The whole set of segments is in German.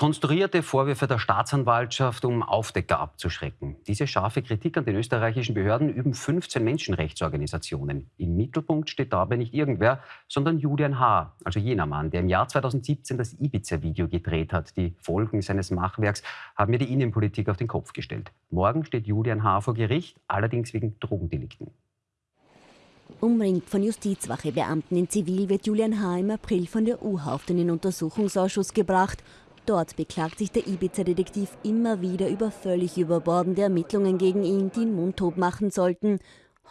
Konstruierte Vorwürfe der Staatsanwaltschaft, um Aufdecker abzuschrecken. Diese scharfe Kritik an den österreichischen Behörden üben 15 Menschenrechtsorganisationen. Im Mittelpunkt steht dabei nicht irgendwer, sondern Julian H., also jener Mann, der im Jahr 2017 das Ibiza-Video gedreht hat. Die Folgen seines Machwerks haben mir die Innenpolitik auf den Kopf gestellt. Morgen steht Julian H. vor Gericht, allerdings wegen Drogendelikten. Umringt von Justizwachebeamten in Zivil wird Julian H. im April von der U-Haft in den Untersuchungsausschuss gebracht Dort beklagt sich der Ibiza-Detektiv immer wieder über völlig überbordende Ermittlungen gegen ihn, die ihn mundtot machen sollten.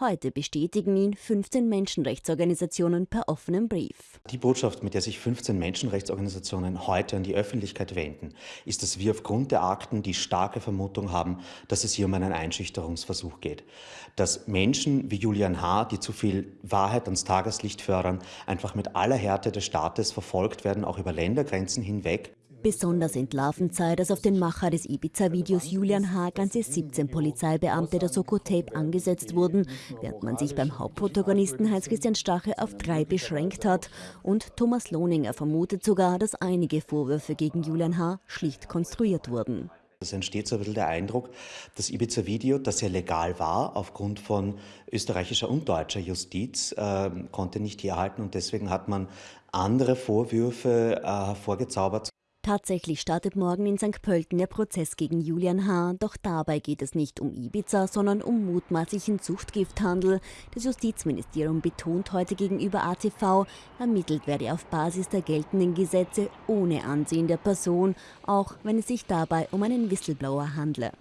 Heute bestätigen ihn 15 Menschenrechtsorganisationen per offenem Brief. Die Botschaft, mit der sich 15 Menschenrechtsorganisationen heute an die Öffentlichkeit wenden, ist, dass wir aufgrund der Akten die starke Vermutung haben, dass es hier um einen Einschüchterungsversuch geht. Dass Menschen wie Julian H., die zu viel Wahrheit ans Tageslicht fördern, einfach mit aller Härte des Staates verfolgt werden, auch über Ländergrenzen hinweg. Besonders entlarvend sei, dass auf den Macher des Ibiza-Videos Julian H. ganze 17 Polizeibeamte der Soko Tape angesetzt wurden, während man sich beim Hauptprotagonisten Heinz-Christian Stache auf drei beschränkt hat. Und Thomas Lohninger vermutet sogar, dass einige Vorwürfe gegen Julian H. schlicht konstruiert wurden. Es entsteht so ein bisschen der Eindruck, das Ibiza-Video, das ja legal war, aufgrund von österreichischer und deutscher Justiz, äh, konnte nicht herhalten und deswegen hat man andere Vorwürfe äh, hervorgezaubert. Tatsächlich startet morgen in St. Pölten der Prozess gegen Julian H. Doch dabei geht es nicht um Ibiza, sondern um mutmaßlichen Zuchtgifthandel. Das Justizministerium betont heute gegenüber ATV, ermittelt werde auf Basis der geltenden Gesetze ohne Ansehen der Person, auch wenn es sich dabei um einen Whistleblower handle.